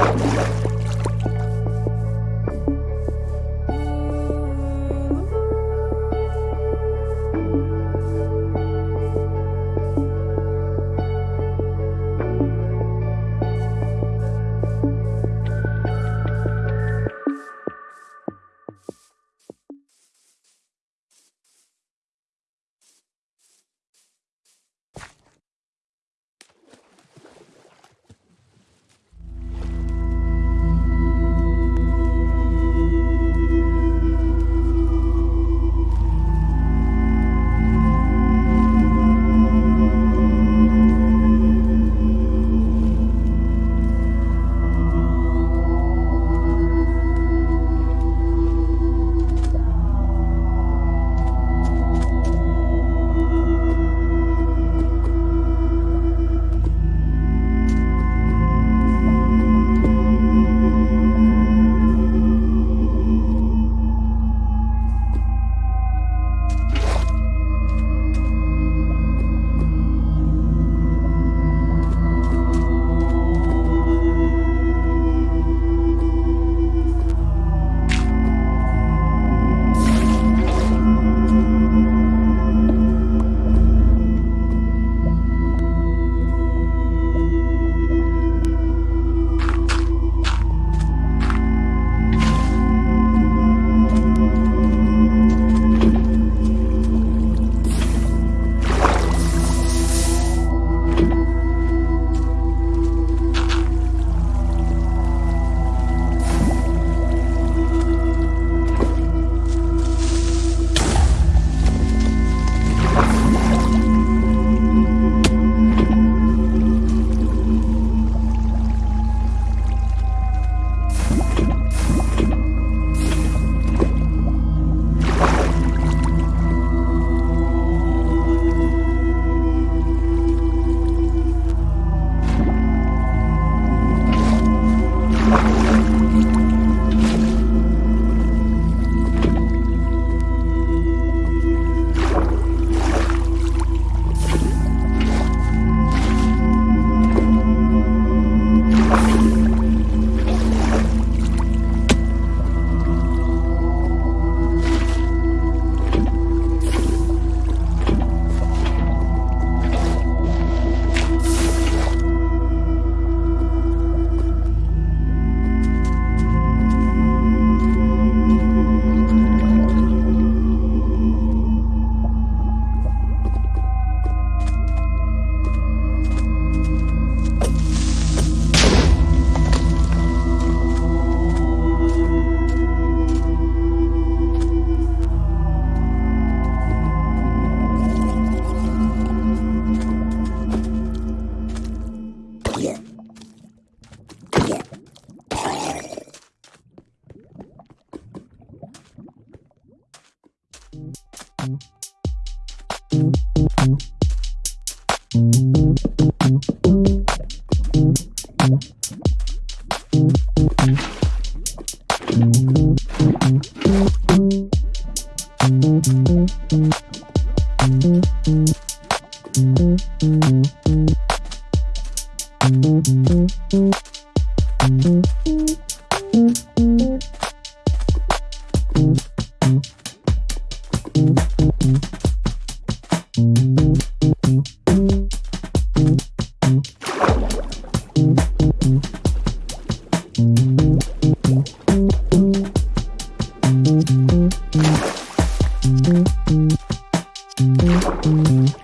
you Thank you.